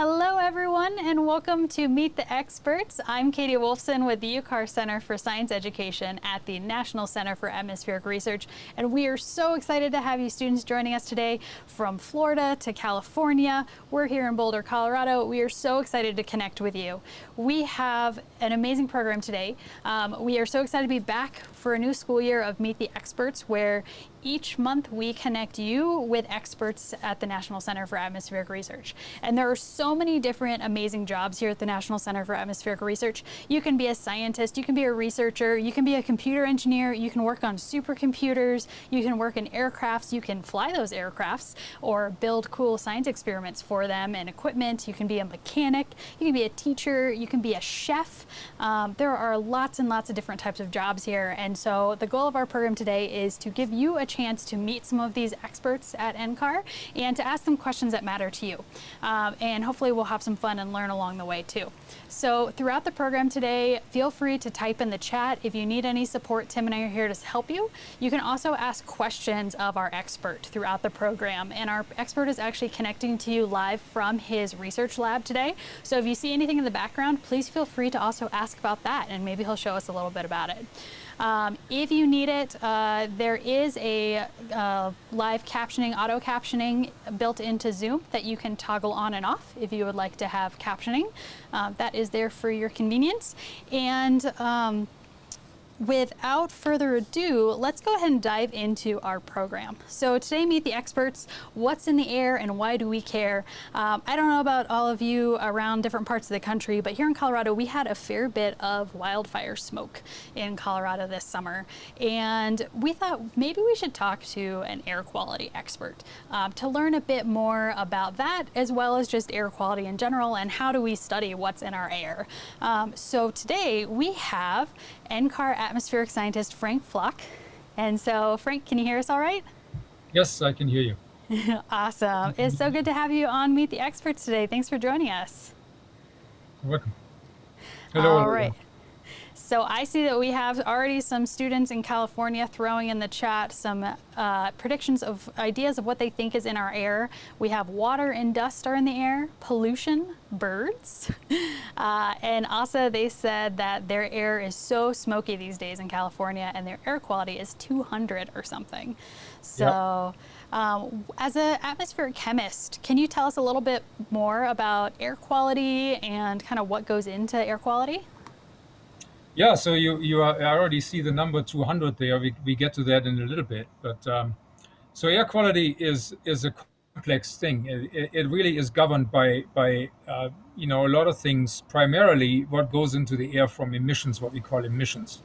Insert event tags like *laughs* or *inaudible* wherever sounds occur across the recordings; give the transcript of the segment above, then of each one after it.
Hello, everyone, and welcome to Meet the Experts. I'm Katie Wolfson with the UCAR Center for Science Education at the National Center for Atmospheric Research, and we are so excited to have you students joining us today from Florida to California. We're here in Boulder, Colorado. We are so excited to connect with you. We have an amazing program today. Um, we are so excited to be back for a new school year of Meet the Experts, where each month we connect you with experts at the National Center for Atmospheric Research. And there are so many different amazing jobs here at the National Center for Atmospheric Research. You can be a scientist, you can be a researcher, you can be a computer engineer, you can work on supercomputers, you can work in aircrafts, you can fly those aircrafts or build cool science experiments for them and equipment. You can be a mechanic, you can be a teacher, you can be a chef. Um, there are lots and lots of different types of jobs here. And so the goal of our program today is to give you a chance to meet some of these experts at NCAR and to ask them questions that matter to you. Um, and hopefully we'll have some fun and learn along the way too. So throughout the program today, feel free to type in the chat. If you need any support, Tim and I are here to help you. You can also ask questions of our expert throughout the program. And our expert is actually connecting to you live from his research lab today. So if you see anything in the background, please feel free to also ask about that and maybe he'll show us a little bit about it. Um, if you need it, uh, there is a uh, live captioning, auto captioning built into Zoom that you can toggle on and off if you would like to have captioning. Uh, that is there for your convenience. And um, without further ado, let's go ahead and dive into our program. So today, Meet the Experts, what's in the air and why do we care? Um, I don't know about all of you around different parts of the country, but here in Colorado, we had a fair bit of wildfire smoke in Colorado this summer. And we thought maybe we should talk to an air quality expert um, to learn a bit more about that, as well as just air quality in general and how do we study what's in our air. Um, so today we have NCAR atmospheric scientist Frank Flocke. And so, Frank, can you hear us all right? Yes, I can hear you. *laughs* awesome. It's so good to have you on Meet the Experts today. Thanks for joining us. You're welcome. Hello. All right. So I see that we have already some students in California throwing in the chat some uh, predictions of ideas of what they think is in our air. We have water and dust are in the air, pollution, birds. *laughs* Uh, and also they said that their air is so smoky these days in California and their air quality is 200 or something. So yep. um, as an atmospheric chemist, can you tell us a little bit more about air quality and kind of what goes into air quality? Yeah, so you you are, I already see the number 200 there. We, we get to that in a little bit, but um, so air quality is is a complex thing. It, it really is governed by by uh, you know a lot of things. Primarily, what goes into the air from emissions, what we call emissions,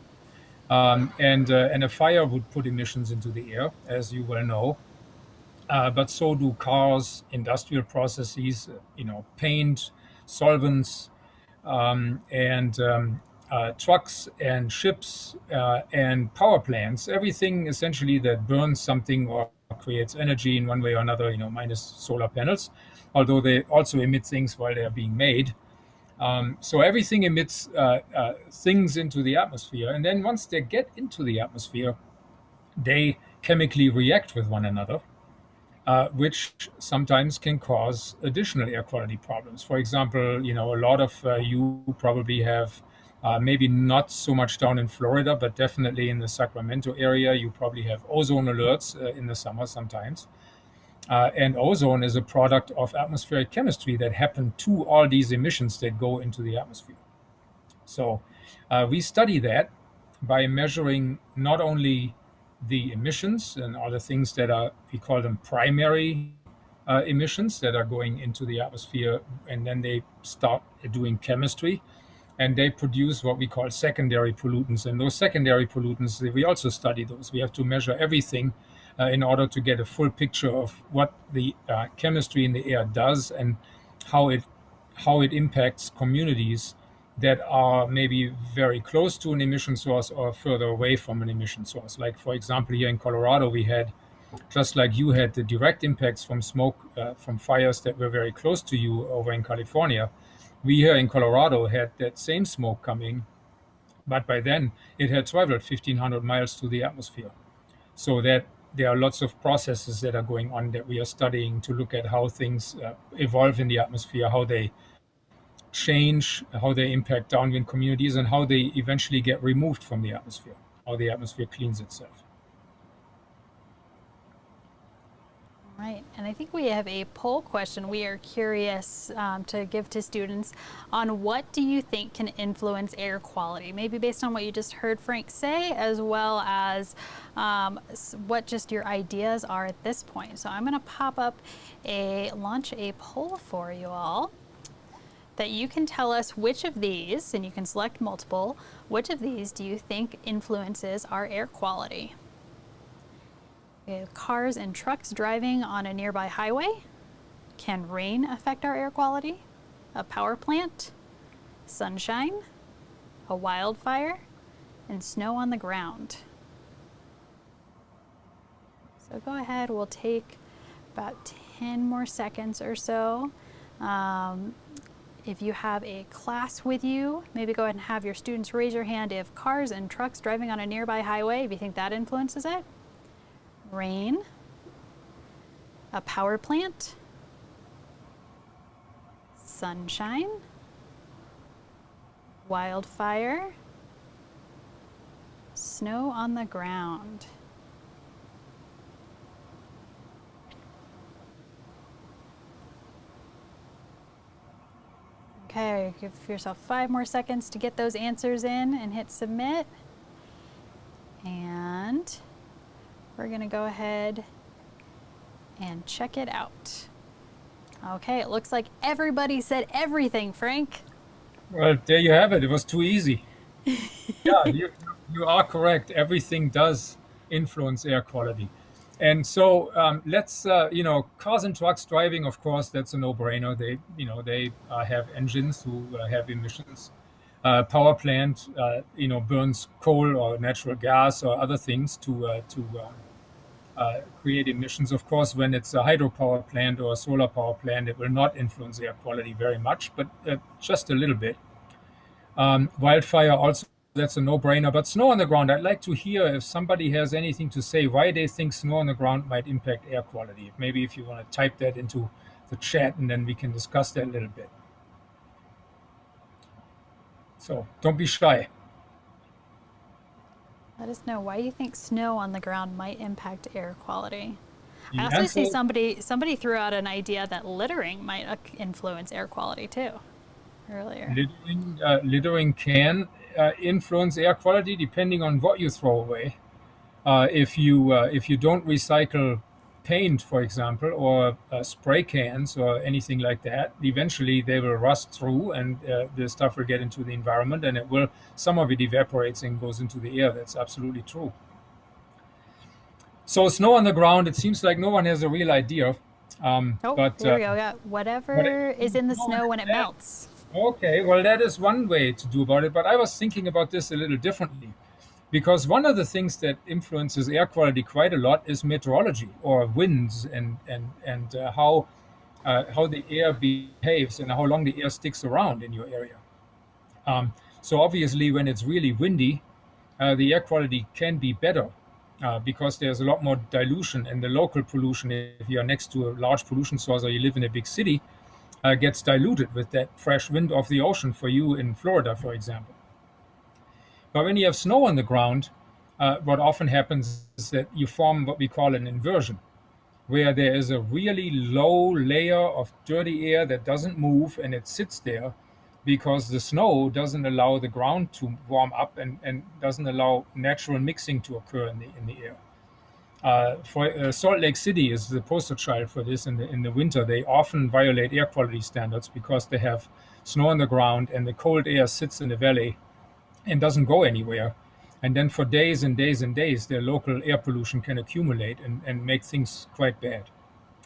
um, and uh, and a fire would put emissions into the air, as you well know. Uh, but so do cars, industrial processes, you know, paint, solvents, um, and um, uh, trucks and ships uh, and power plants, everything essentially that burns something or creates energy in one way or another, you know, minus solar panels, although they also emit things while they are being made. Um, so everything emits uh, uh things into the atmosphere. And then once they get into the atmosphere, they chemically react with one another. Uh, which sometimes can cause additional air quality problems. For example, you know, a lot of uh, you probably have uh, maybe not so much down in Florida, but definitely in the Sacramento area, you probably have ozone alerts uh, in the summer sometimes. Uh, and ozone is a product of atmospheric chemistry that happen to all these emissions that go into the atmosphere. So uh, we study that by measuring not only the emissions and all the things that are, we call them primary uh, emissions that are going into the atmosphere, and then they start doing chemistry and they produce what we call secondary pollutants. And those secondary pollutants, we also study those. We have to measure everything uh, in order to get a full picture of what the uh, chemistry in the air does and how it how it impacts communities that are maybe very close to an emission source or further away from an emission source. Like for example, here in Colorado, we had just like you had the direct impacts from smoke uh, from fires that were very close to you over in California we here in Colorado had that same smoke coming, but by then it had traveled 1500 miles through the atmosphere. So that there are lots of processes that are going on that we are studying to look at how things uh, evolve in the atmosphere, how they change, how they impact downwind communities, and how they eventually get removed from the atmosphere, how the atmosphere cleans itself. Right, and I think we have a poll question we are curious um, to give to students on what do you think can influence air quality, maybe based on what you just heard Frank say, as well as um, what just your ideas are at this point. So I'm going to pop up a, launch a poll for you all that you can tell us which of these, and you can select multiple, which of these do you think influences our air quality? Cars and trucks driving on a nearby highway. Can rain affect our air quality? A power plant? Sunshine? A wildfire? And snow on the ground. So go ahead, we'll take about 10 more seconds or so. Um, if you have a class with you, maybe go ahead and have your students raise your hand if cars and trucks driving on a nearby highway, if you think that influences it rain, a power plant, sunshine, wildfire, snow on the ground. Okay, give yourself five more seconds to get those answers in and hit submit. And we're going to go ahead and check it out. Okay, it looks like everybody said everything, Frank. Well, there you have it. It was too easy. *laughs* yeah, you, you are correct. Everything does influence air quality. And so um, let's, uh, you know, cars and trucks driving, of course, that's a no-brainer. They, you know, they uh, have engines who uh, have emissions. Uh, power plant, uh, you know, burns coal or natural gas or other things to uh, to um, uh, create emissions. Of course, when it's a hydropower plant or a solar power plant, it will not influence air quality very much, but uh, just a little bit. Um, wildfire also, that's a no-brainer. But snow on the ground, I'd like to hear if somebody has anything to say why they think snow on the ground might impact air quality. Maybe if you want to type that into the chat and then we can discuss that a little bit. So don't be shy. Let us know why you think snow on the ground might impact air quality. I also see somebody somebody threw out an idea that littering might uh, influence air quality too. Earlier, littering, uh, littering can uh, influence air quality depending on what you throw away. Uh, if you uh, if you don't recycle paint, for example, or uh, spray cans or anything like that, eventually they will rust through and uh, the stuff will get into the environment and it will, some of it evaporates and goes into the air. That's absolutely true. So snow on the ground, it seems like no one has a real idea. Um, oh, but, there we uh, go. Yeah. Whatever is in the snow when it melts. Okay, well, that is one way to do about it. But I was thinking about this a little differently because one of the things that influences air quality quite a lot is meteorology or winds and and and uh, how uh, how the air behaves and how long the air sticks around in your area. Um, so obviously, when it's really windy, uh, the air quality can be better uh, because there's a lot more dilution and the local pollution, if you're next to a large pollution source or you live in a big city, uh, gets diluted with that fresh wind of the ocean for you in Florida, for example. But when you have snow on the ground, uh, what often happens is that you form what we call an inversion, where there is a really low layer of dirty air that doesn't move and it sits there because the snow doesn't allow the ground to warm up and, and doesn't allow natural mixing to occur in the, in the air. Uh, for uh, Salt Lake City is the poster child for this. In the in the winter, they often violate air quality standards because they have snow on the ground and the cold air sits in the valley and doesn't go anywhere. And then for days and days and days, the local air pollution can accumulate and, and make things quite bad.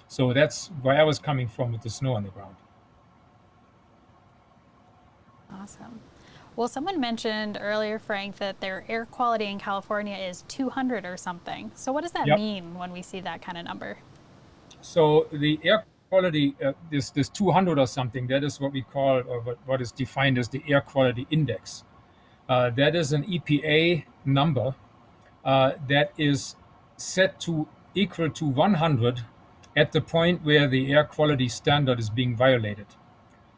So that's where I was coming from with the snow on the ground. Awesome. Well, someone mentioned earlier, Frank, that their air quality in California is 200 or something. So what does that yep. mean when we see that kind of number? So the air quality, uh, this, this 200 or something, that is what we call, or what, what is defined as the air quality index. Uh, that is an EPA number uh, that is set to equal to 100 at the point where the air quality standard is being violated.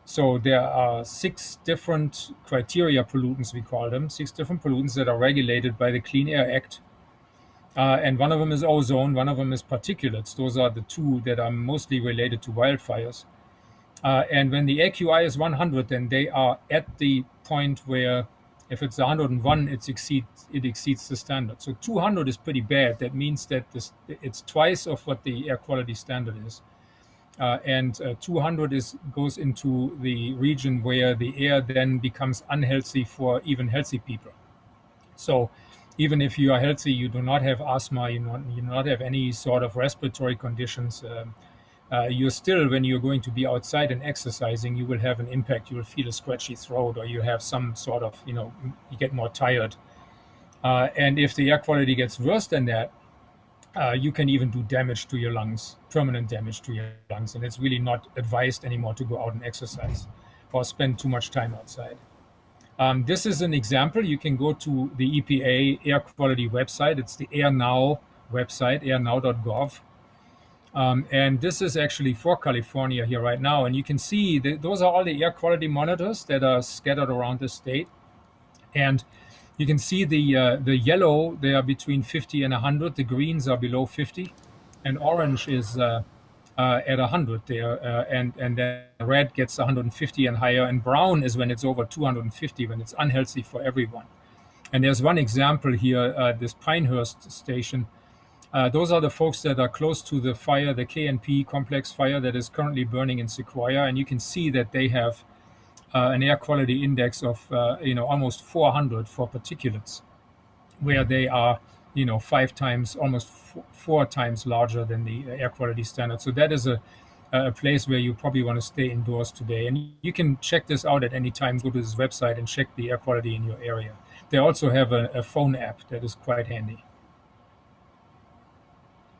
So there are six different criteria pollutants, we call them, six different pollutants that are regulated by the Clean Air Act. Uh, and one of them is ozone, one of them is particulates. Those are the two that are mostly related to wildfires. Uh, and when the AQI is 100, then they are at the point where if it's 101, it exceeds it exceeds the standard. So 200 is pretty bad. That means that this, it's twice of what the air quality standard is. Uh, and uh, 200 is goes into the region where the air then becomes unhealthy for even healthy people. So even if you are healthy, you do not have asthma, you, you do not have any sort of respiratory conditions. Um, uh, you're still, when you're going to be outside and exercising, you will have an impact. You will feel a scratchy throat, or you have some sort of, you know, you get more tired. Uh, and if the air quality gets worse than that, uh, you can even do damage to your lungs, permanent damage to your lungs. And it's really not advised anymore to go out and exercise or spend too much time outside. Um, this is an example. You can go to the EPA air quality website. It's the AirNow website, airnow.gov. Um, and this is actually for California here right now. And you can see those are all the air quality monitors that are scattered around the state. And you can see the uh, the yellow, they are between 50 and 100. The greens are below 50. And orange is uh, uh, at 100 there. Uh, and, and then red gets 150 and higher. And brown is when it's over 250, when it's unhealthy for everyone. And there's one example here, uh, this Pinehurst station, uh, those are the folks that are close to the fire, the KNP complex fire that is currently burning in Sequoia, and you can see that they have uh, an air quality index of uh, you know almost 400 for particulates, where they are you know five times, almost four times larger than the air quality standard. So that is a a place where you probably want to stay indoors today. And you can check this out at any time. Go to this website and check the air quality in your area. They also have a, a phone app that is quite handy.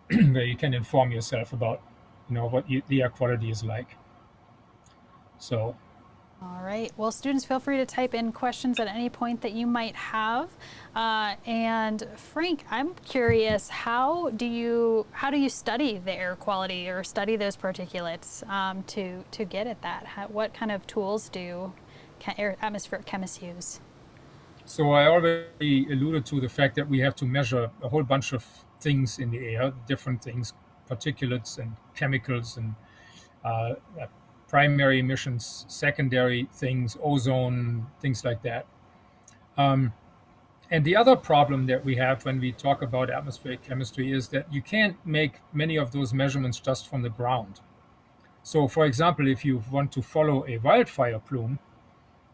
*clears throat* where you can inform yourself about, you know, what you, the air quality is like. So. All right. Well, students, feel free to type in questions at any point that you might have. Uh, and Frank, I'm curious, how do you how do you study the air quality or study those particulates um, to to get at that? How, what kind of tools do air atmospheric chemists use? So I already alluded to the fact that we have to measure a whole bunch of things in the air, different things, particulates and chemicals and uh, primary emissions, secondary things, ozone, things like that. Um, and the other problem that we have when we talk about atmospheric chemistry is that you can't make many of those measurements just from the ground. So, for example, if you want to follow a wildfire plume,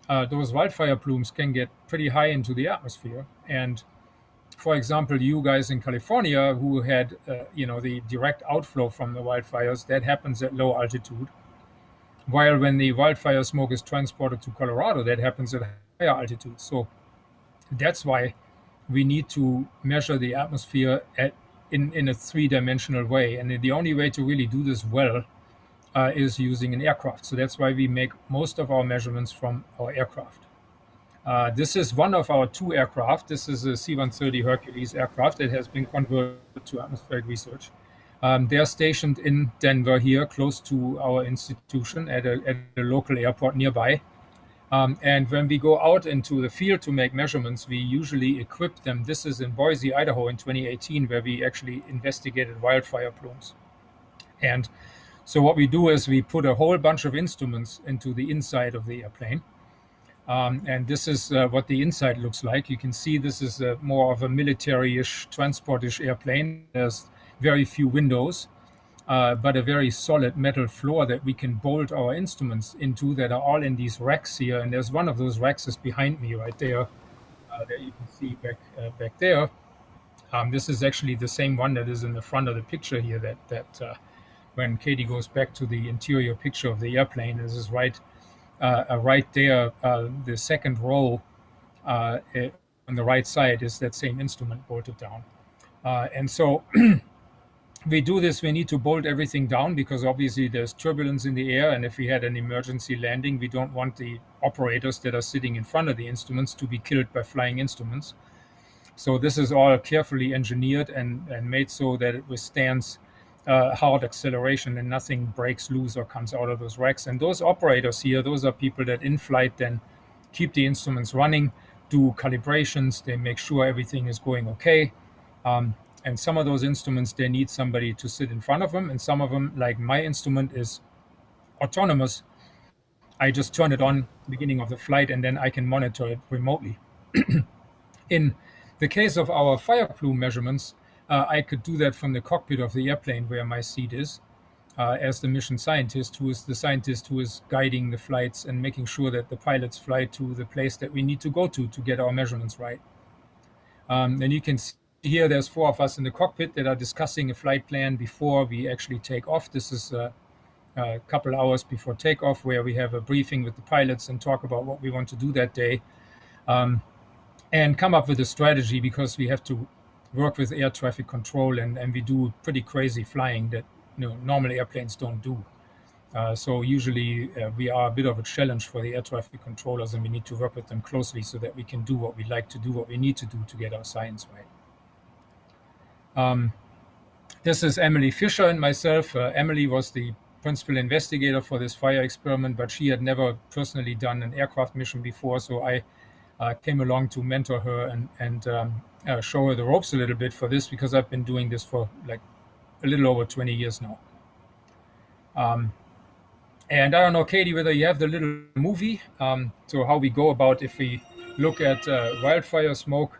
uh, those wildfire plumes can get pretty high into the atmosphere. And for example, you guys in California who had, uh, you know, the direct outflow from the wildfires, that happens at low altitude. While when the wildfire smoke is transported to Colorado, that happens at higher altitude. So that's why we need to measure the atmosphere at, in, in a three-dimensional way. And the only way to really do this well uh, is using an aircraft. So that's why we make most of our measurements from our aircraft. Uh, this is one of our two aircraft. This is a C-130 Hercules aircraft that has been converted to atmospheric research. Um, they're stationed in Denver here, close to our institution at a, at a local airport nearby. Um, and when we go out into the field to make measurements, we usually equip them. This is in Boise, Idaho in 2018, where we actually investigated wildfire plumes. And so what we do is we put a whole bunch of instruments into the inside of the airplane. Um, and this is uh, what the inside looks like. You can see this is a, more of a military-ish, transport-ish airplane. There's very few windows, uh, but a very solid metal floor that we can bolt our instruments into that are all in these racks here. And there's one of those racks is behind me right there, uh, that you can see back uh, back there. Um, this is actually the same one that is in the front of the picture here that, that uh, when Katie goes back to the interior picture of the airplane, this is right, uh, uh right there, uh, the second row uh, on the right side is that same instrument bolted down. and so *clears throat* we do this, we need to bolt everything down because obviously there's turbulence in the air. And if we had an emergency landing, we don't want the operators that are sitting in front of the instruments to be killed by flying instruments. So this is all carefully engineered and, and made so that it withstands uh, hard acceleration and nothing breaks loose or comes out of those racks. And those operators here, those are people that in flight then keep the instruments running, do calibrations, they make sure everything is going okay. Um, and some of those instruments, they need somebody to sit in front of them. And some of them, like my instrument, is autonomous. I just turn it on beginning of the flight and then I can monitor it remotely. *clears throat* in the case of our fire plume measurements, uh, I could do that from the cockpit of the airplane where my seat is, uh, as the mission scientist, who is the scientist who is guiding the flights and making sure that the pilots fly to the place that we need to go to to get our measurements right. Um, and you can see here there's four of us in the cockpit that are discussing a flight plan before we actually take off. This is a, a couple hours before takeoff where we have a briefing with the pilots and talk about what we want to do that day. Um, and come up with a strategy because we have to work with air traffic control and, and we do pretty crazy flying that you know normal airplanes don't do. Uh, so usually uh, we are a bit of a challenge for the air traffic controllers and we need to work with them closely so that we can do what we like to do, what we need to do to get our science right. Um, this is Emily Fischer and myself. Uh, Emily was the principal investigator for this fire experiment, but she had never personally done an aircraft mission before, so I uh, came along to mentor her and, and um, uh, show her the ropes a little bit for this because I've been doing this for like a little over 20 years now. Um, and I don't know, Katie, whether you have the little movie. Um, so how we go about if we look at uh, wildfire smoke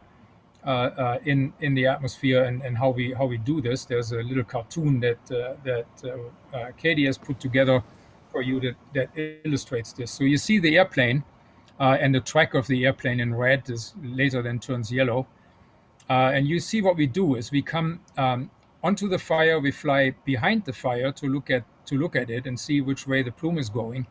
uh, uh, in in the atmosphere and, and how we how we do this. There's a little cartoon that uh, that uh, Katie has put together for you that that illustrates this. So you see the airplane and the track of the airplane in red is later then turns yellow. Uh, and you see what we do is we come um, onto the fire, we fly behind the fire to look at to look at it and see which way the plume is going.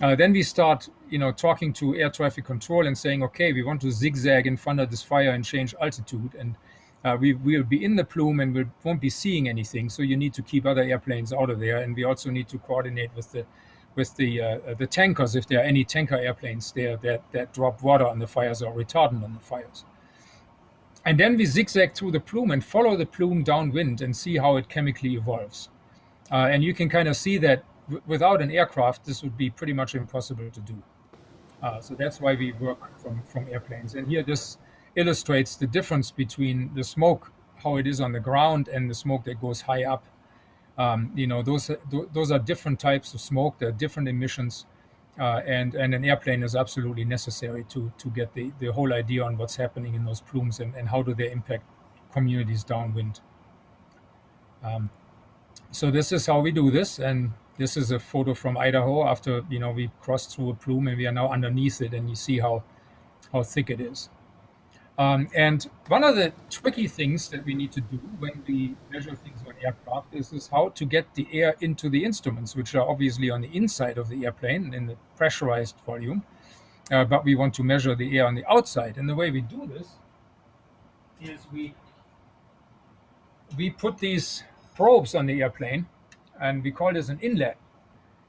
Uh, then we start, you know, talking to air traffic control and saying, okay, we want to zigzag in front of this fire and change altitude, and uh, we will be in the plume and we won't be seeing anything. So you need to keep other airplanes out of there, and we also need to coordinate with the with the uh, the tankers if there are any tanker airplanes there that that drop water on the fires or retardant on the fires. And then we zigzag through the plume and follow the plume downwind and see how it chemically evolves. Uh, and you can kind of see that without an aircraft, this would be pretty much impossible to do. Uh, so that's why we work from, from airplanes. And here this illustrates the difference between the smoke, how it is on the ground, and the smoke that goes high up um, you know, those those are different types of smoke. They're different emissions, uh, and and an airplane is absolutely necessary to to get the the whole idea on what's happening in those plumes and and how do they impact communities downwind. Um, so this is how we do this, and this is a photo from Idaho after you know we crossed through a plume and we are now underneath it, and you see how how thick it is. Um, and one of the tricky things that we need to do when we measure things on aircraft is, is how to get the air into the instruments, which are obviously on the inside of the airplane in the pressurized volume. Uh, but we want to measure the air on the outside. And the way we do this is we we put these probes on the airplane, and we call this an inlet.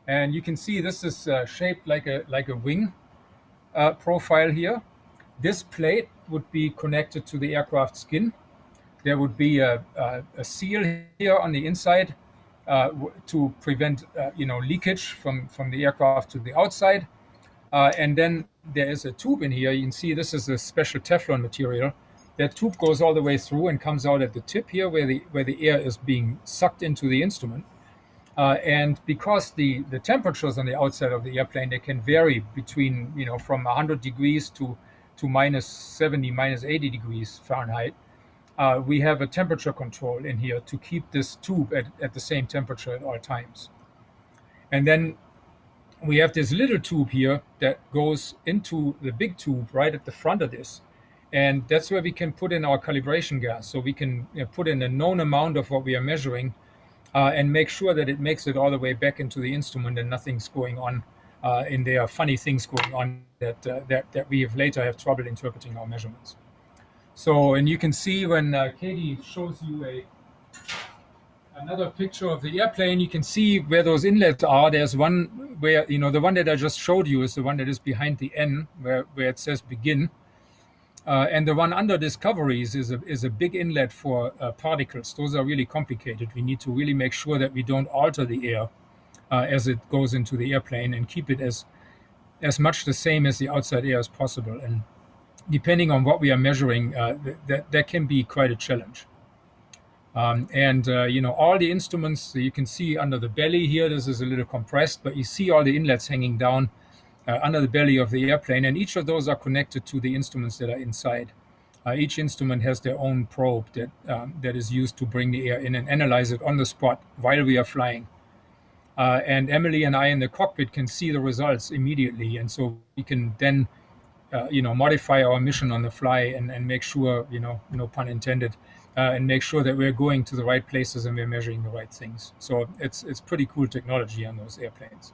And you can see this is uh, shaped like a like a wing uh, profile here. This plate would be connected to the aircraft skin. There would be a, a, a seal here on the inside uh, to prevent uh, you know leakage from, from the aircraft to the outside. Uh, and then there is a tube in here. You can see this is a special Teflon material. That tube goes all the way through and comes out at the tip here where the, where the air is being sucked into the instrument. Uh, and because the, the temperatures on the outside of the airplane, they can vary between, you know, from 100 degrees to to minus 70, minus 80 degrees Fahrenheit, uh, we have a temperature control in here to keep this tube at, at the same temperature at all times. And then we have this little tube here that goes into the big tube right at the front of this. And that's where we can put in our calibration gas. So we can you know, put in a known amount of what we are measuring uh, and make sure that it makes it all the way back into the instrument and nothing's going on uh, and there are funny things going on that, uh, that, that we have later have trouble interpreting our measurements. So, and you can see when uh, Katie shows you a another picture of the airplane, you can see where those inlets are. There's one where, you know, the one that I just showed you is the one that is behind the N, where, where it says begin. Uh, and the one under discoveries is a, is a big inlet for uh, particles. Those are really complicated. We need to really make sure that we don't alter the air uh, as it goes into the airplane and keep it as as much the same as the outside air as possible. And depending on what we are measuring, uh, that that can be quite a challenge. Um, and uh, you know all the instruments you can see under the belly here. This is a little compressed, but you see all the inlets hanging down uh, under the belly of the airplane, and each of those are connected to the instruments that are inside. Uh, each instrument has their own probe that um, that is used to bring the air in and analyze it on the spot while we are flying. Uh, and Emily and I in the cockpit can see the results immediately, and so we can then, uh, you know, modify our mission on the fly and, and make sure, you know, no pun intended, uh, and make sure that we're going to the right places and we're measuring the right things. So it's it's pretty cool technology on those airplanes.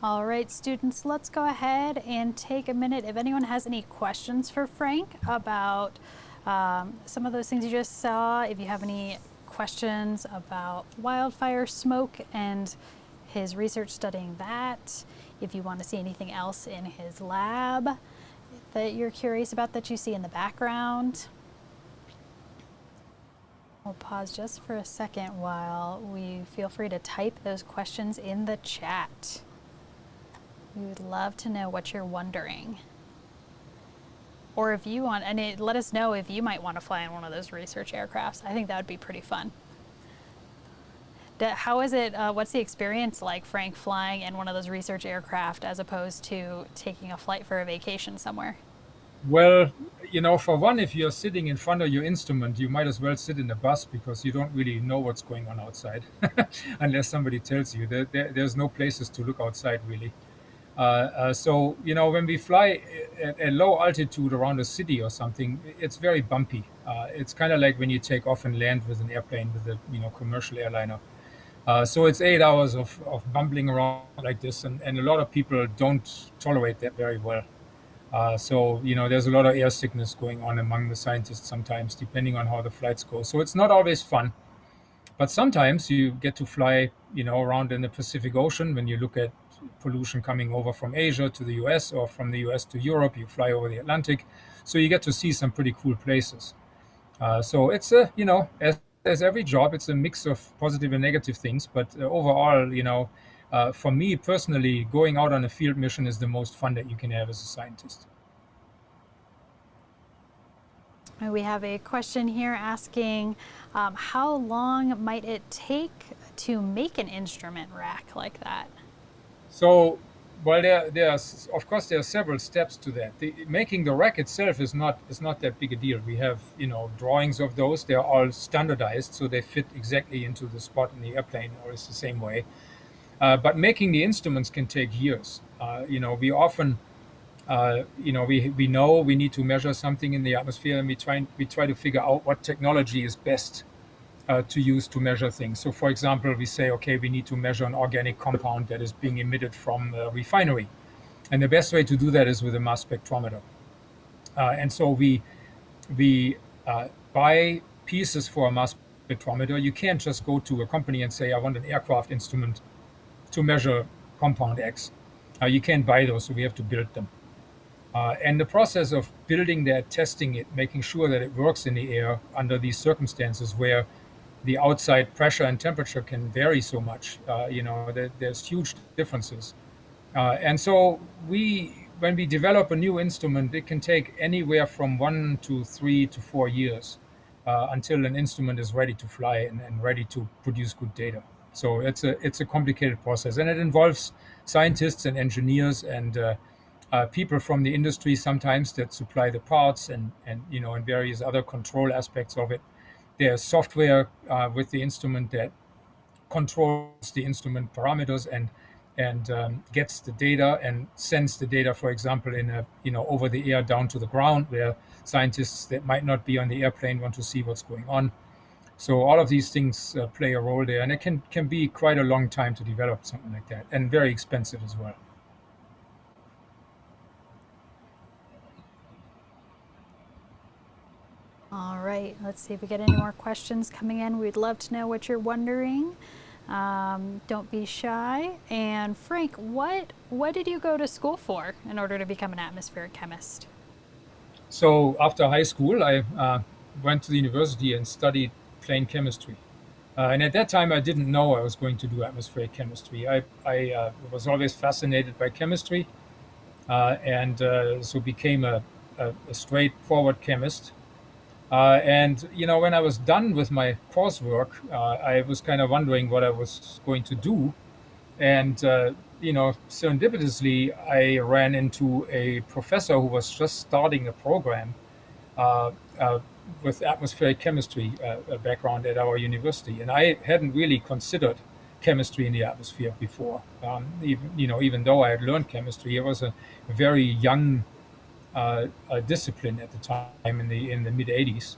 All right, students, let's go ahead and take a minute. If anyone has any questions for Frank about um, some of those things you just saw, if you have any questions about wildfire smoke and his research studying that, if you want to see anything else in his lab that you're curious about that you see in the background. We'll pause just for a second while we feel free to type those questions in the chat. We would love to know what you're wondering. Or if you want, and it, let us know if you might want to fly in one of those research aircrafts. I think that would be pretty fun. How is it, uh, what's the experience like, Frank, flying in one of those research aircraft as opposed to taking a flight for a vacation somewhere? Well, you know, for one, if you're sitting in front of your instrument, you might as well sit in a bus because you don't really know what's going on outside *laughs* unless somebody tells you. There, there, there's no places to look outside, really. Uh, uh, so you know when we fly at a low altitude around a city or something, it's very bumpy. Uh, it's kind of like when you take off and land with an airplane with a you know commercial airliner. Uh, so it's eight hours of, of bumbling around like this, and, and a lot of people don't tolerate that very well. Uh, so you know there's a lot of air sickness going on among the scientists sometimes, depending on how the flights go. So it's not always fun, but sometimes you get to fly you know around in the Pacific Ocean when you look at pollution coming over from Asia to the US or from the US to Europe. You fly over the Atlantic. So you get to see some pretty cool places. Uh, so it's a, you know, as, as every job, it's a mix of positive and negative things. But uh, overall, you know, uh, for me personally, going out on a field mission is the most fun that you can have as a scientist. We have a question here asking, um, how long might it take to make an instrument rack like that? So, well, there, there's of course there are several steps to that. The, making the rack itself is not is not that big a deal. We have you know drawings of those. They're all standardized, so they fit exactly into the spot in the airplane, or it's the same way. Uh, but making the instruments can take years. Uh, you know, we often, uh, you know, we we know we need to measure something in the atmosphere, and we try we try to figure out what technology is best uh, to use to measure things. So, for example, we say, okay, we need to measure an organic compound that is being emitted from a refinery. And the best way to do that is with a mass spectrometer. Uh, and so we, we uh, buy pieces for a mass spectrometer. You can't just go to a company and say, I want an aircraft instrument to measure compound X. Uh, you can't buy those, so we have to build them. Uh, and the process of building that, testing it, making sure that it works in the air under these circumstances where the outside pressure and temperature can vary so much. Uh, you know, there, there's huge differences. Uh, and so we, when we develop a new instrument, it can take anywhere from one to three to four years uh, until an instrument is ready to fly and, and, ready to produce good data. So it's a it's a complicated process, and it involves scientists and engineers and uh, uh, people from the industry sometimes that supply the parts and and you know and various other control aspects of it there's software uh, with the instrument that controls the instrument parameters and and um, gets the data and sends the data, for example, in a you know over the air down to the ground, where scientists that might not be on the airplane want to see what's going on. So all of these things uh, play a role there, and it can can be quite a long time to develop something like that, and very expensive as well. All right, let's see if we get any more questions coming in. We'd love to know what you're wondering. Um, don't be shy. And Frank, what what did you go to school for in order to become an atmospheric chemist? So after high school, I uh, went to the university and studied plain chemistry. Uh, and at that time, I didn't know I was going to do atmospheric chemistry. I, I uh, was always fascinated by chemistry, uh, and uh, so became a, a, a, straightforward chemist. Uh, and you know, when I was done with my coursework, I was kind of wondering what I was going to do. And you know, serendipitously, I ran into a professor who was just starting a program uh, uh, with atmospheric chemistry uh, background at our university, and I hadn't really considered chemistry in the atmosphere before. Um, even, you know, even though I had learned chemistry, it was a very young uh, discipline at the time in the in the mid '80s.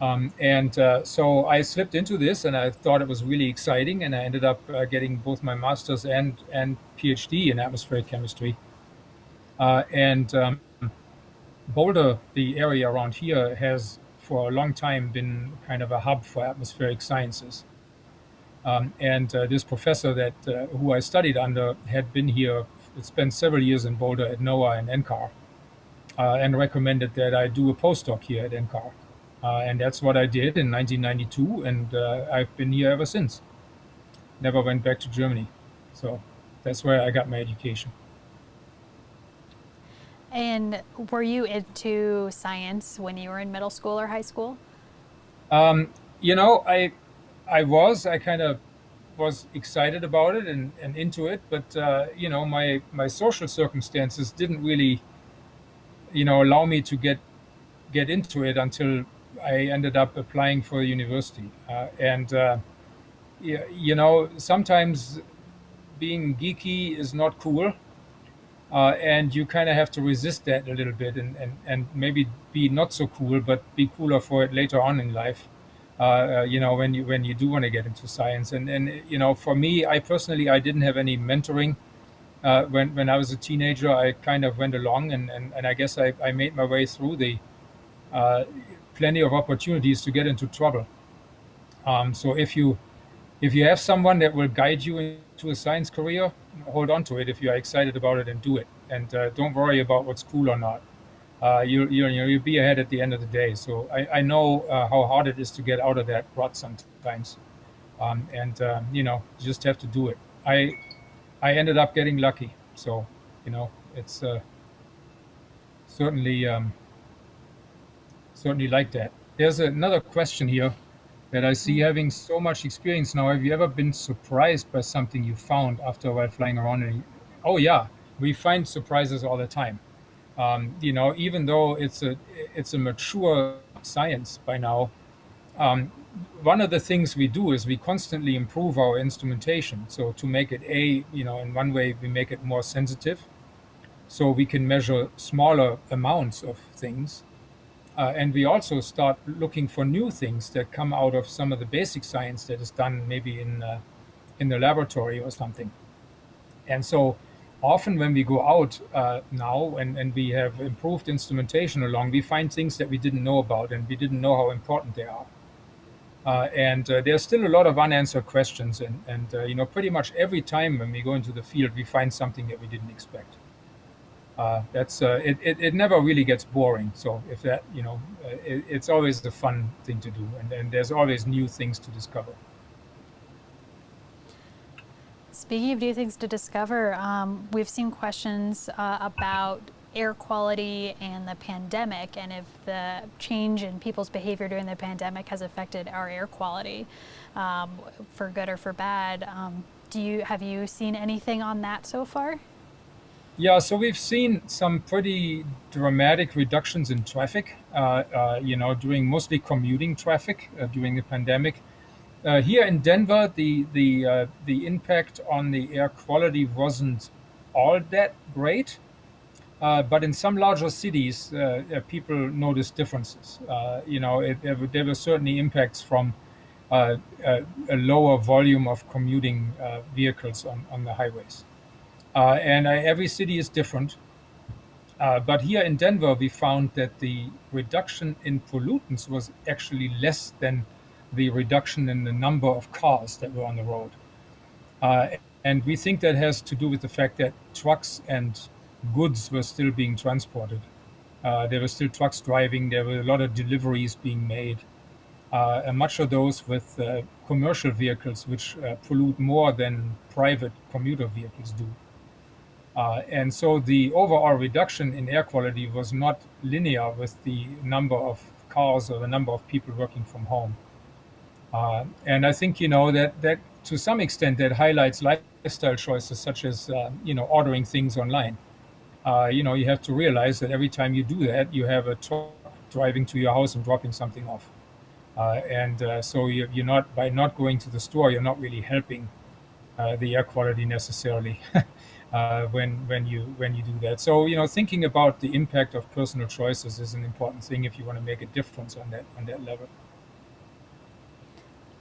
Um, and uh, so I slipped into this, and I thought it was really exciting, and I ended up uh, getting both my master's and and PhD in atmospheric chemistry. Uh, and um, Boulder, the area around here, has for a long time been kind of a hub for atmospheric sciences. Um, and uh, this professor that uh, who I studied under had been here, spent several years in Boulder at NOAA and NCAR, and recommended that I do a postdoc here at NCAR. Uh, and that's what I did in 1992, and uh, I've been here ever since. Never went back to Germany. So that's where I got my education. And were you into science when you were in middle school or high school? Um, you know, I I was. I kind of was excited about it and, and into it, but uh, you know, my my social circumstances didn't really, you know, allow me to get get into it until I ended up applying for university. Uh, and uh, you know, sometimes being geeky is not cool. Uh, and you kind of have to resist that a little bit and, and, and maybe be not so cool, but be cooler for it later on in life. Uh, uh, you know, when you when you do want to get into science, and and you know, for me, I personally, I didn't have any mentoring uh, when when I was a teenager. I kind of went along, and and, and I guess I, I made my way through the uh, plenty of opportunities to get into trouble. Um, so if you if you have someone that will guide you into a science career, hold on to it if you are excited about it and do it. And uh, don't worry about what's cool or not. Uh, you, you, you'll be ahead at the end of the day. So I, I know uh, how hard it is to get out of that rut sometimes. Um, and, um, you know, you just have to do it. I, I ended up getting lucky. So, you know, it's uh, certainly, um, certainly like that. There's another question here that I see having so much experience now. Have you ever been surprised by something you found after a while flying around? And oh yeah, we find surprises all the time. Um, you know, even though it's a it's a mature science by now, um, one of the things we do is we constantly improve our instrumentation. So to make it a, you know, in one way we make it more sensitive, so we can measure smaller amounts of things uh, and we also start looking for new things that come out of some of the basic science that is done maybe in uh, in the laboratory or something. And so often when we go out uh, now and, and we have improved instrumentation along, we find things that we didn't know about and we didn't know how important they are. Uh, and uh, there's still a lot of unanswered questions and, and uh, you know pretty much every time when we go into the field we find something that we didn't expect uh, that's uh, it, it, it, never really gets boring. So if that, you know, uh, it, it's always a fun thing to do, and, and there's always new things to discover. Speaking of new things to discover, um, we've seen questions about air quality and the pandemic, and if the change in people's behavior during the pandemic has affected our air quality, um, for good or for bad. Um, do you have you seen anything on that so far? Yeah, so we've seen some pretty dramatic reductions in traffic, uh, uh, you know, during mostly commuting traffic uh, during the pandemic. Uh, here in Denver, the the uh, the impact on the air quality wasn't all that great, uh, but in some larger cities, people noticed differences. you know, it, there were certainly impacts from a, a, lower volume of commuting vehicles on, on the highways. Uh, and uh, every city is different. Uh, but here in Denver, we found that the reduction in pollutants was actually less than the reduction in the number of cars that were on the road. Uh, and we think that has to do with the fact that trucks and goods were still being transported. Uh, there were still trucks driving. There were a lot of deliveries being made, uh, and much of those with uh, commercial vehicles, which uh, pollute more than private commuter vehicles do. Uh, and so the overall reduction in air quality was not linear with the number of cars or the number of people working from home. Uh, and I think you know that that to some extent that highlights lifestyle choices such as you know ordering things online. Uh, you know you have to realize that every time you do that, you have a truck driving to your house and dropping something off. Uh, and uh, so you're, you're, not by not going to the store, you're not really helping uh, the air quality necessarily. *laughs* Uh, when when you when you do that. So you know, thinking about the impact of personal choices is an important thing if you want to make a difference on that on that level.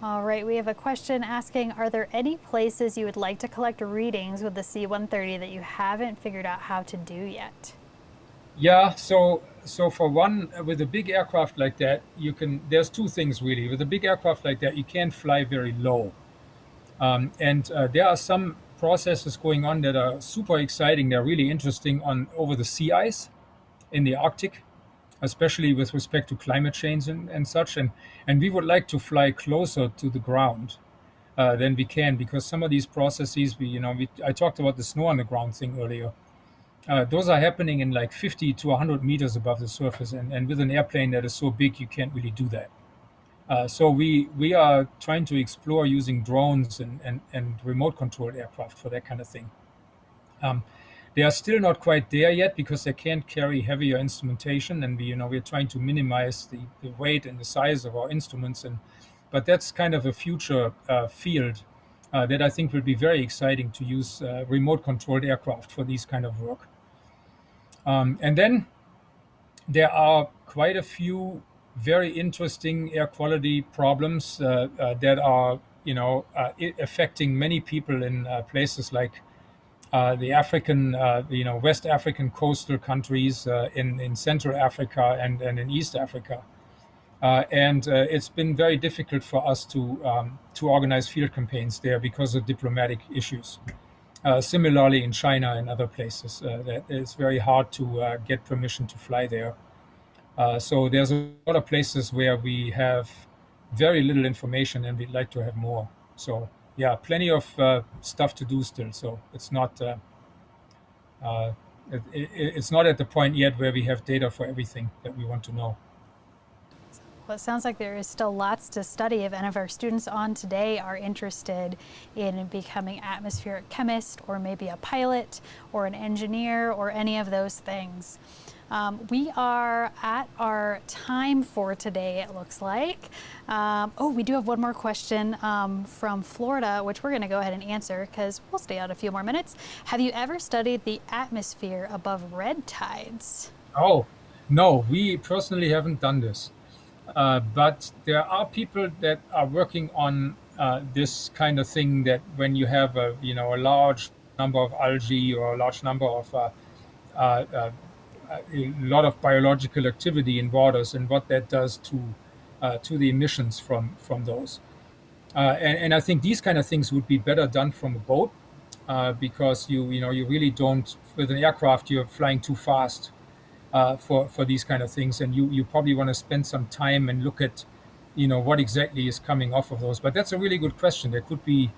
All right, we have a question asking, are there any places you would like to collect readings with the C-130 that you haven't figured out how to do yet? Yeah, so so for one, with a big aircraft like that, you can, there's two things really. With a big aircraft like that, you can't fly very low. Um, and uh, there are some processes going on that are super exciting. They're really interesting on over the sea ice in the Arctic, especially with respect to climate change and, and such. And and we would like to fly closer to the ground uh, than we can because some of these processes, we you know, we, I talked about the snow on the ground thing earlier. Uh, those are happening in like 50 to 100 meters above the surface, and, and with an airplane that is so big, you can't really do that. Uh, so we we are trying to explore using drones and, and, and remote controlled aircraft for that kind of thing. Um, they are still not quite there yet because they can't carry heavier instrumentation, and we you know we're trying to minimize the, the weight and the size of our instruments, and but that's kind of a future uh, field uh, that I think will be very exciting to use uh, remote controlled aircraft for these kind of work. Um, and then there are quite a few very interesting air quality problems uh, uh, that are, you know, uh, affecting many people in places like the African, you know, West African coastal countries in in Central Africa and and in East Africa. Uh, and uh, it's been very difficult for us to um, to organize field campaigns there because of diplomatic issues. Uh, similarly, in China and other places, that it's very hard to get permission to fly there. Uh, so there's a lot of places where we have very little information and we'd like to have more. So yeah, plenty of uh, stuff to do still. So it's not uh, uh it, it, it's not at the point yet where we have data for everything that we want to know. Well, it sounds like there is still lots to study if any of our students on today are interested in becoming atmospheric chemist or maybe a pilot or an engineer or any of those things. Um, we are at our time for today, it looks like. Um, oh, we do have one more question um, from Florida, which we're going to go ahead and answer because we'll stay out a few more minutes. Have you ever studied the atmosphere above red tides? Oh, no, we personally haven't done this. Uh, but there are people that are working on uh, this kind of thing that when you have a you know a large number of algae or a large number of uh, uh, uh a lot of biological activity in waters and what that does to uh, to the emissions from from those. Uh, and, and, I think these kind of things would be better done from a boat uh, because you you know you really don't with an aircraft you're flying too fast for for these kind of things and you you probably want to spend some time and look at you know what exactly is coming off of those. But that's a really good question. There could be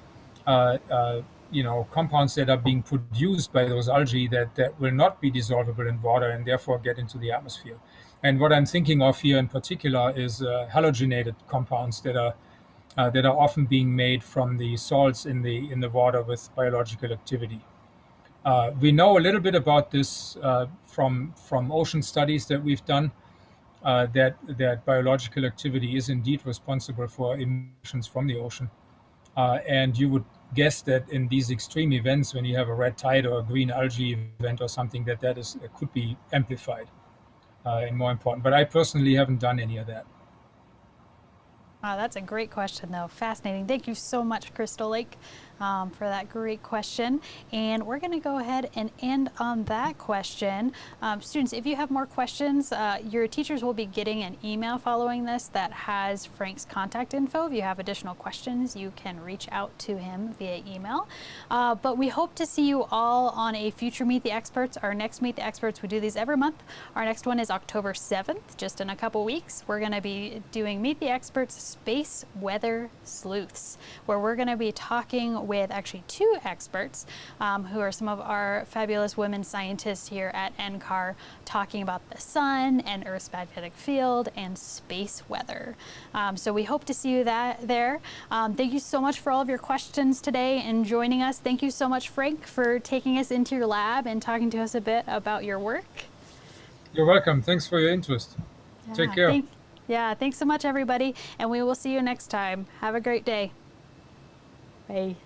uh, uh, you know compounds that are being produced by those algae that, that will not be dissolvable in water and therefore get into the atmosphere. And what I'm thinking of here in particular is uh, halogenated compounds that are uh, that are often being made from the salts in the in the water with biological activity. Uh, we know a little bit about this uh, from from ocean studies that we've done. Uh, that that biological activity is indeed responsible for emissions from the ocean, uh, and you would guess that in these extreme events, when you have a red tide or a green algae event or something, that that is could be amplified uh, and more important. But I personally haven't done any of that. Wow, that's a great question, though. Fascinating. Thank you so much, Crystal Lake, um, for that great question. And we're going to go ahead and end on that question. Um, students, if you have more questions, uh, your teachers will be getting an email following this that has Frank's contact info. If you have additional questions, you can reach out to him via email. Uh, but we hope to see you all on a future Meet the Experts. Our next Meet the Experts, we do these every month. Our next one is October 7th, just in a couple weeks. We're going to be doing Meet the Experts Space Weather Sleuths, where we're going to be talking with actually two experts um, who are some of our fabulous women scientists here at NCAR talking about the sun and Earth's magnetic field and space weather. Um, so we hope to see you that there. Um, thank you so much for all of your questions today and joining us. Thank you so much, Frank, for taking us into your lab and talking to us a bit about your work. You're welcome. Thanks for your interest. Yeah, Take care. Yeah, thanks so much, everybody, and we will see you next time. Have a great day. Bye.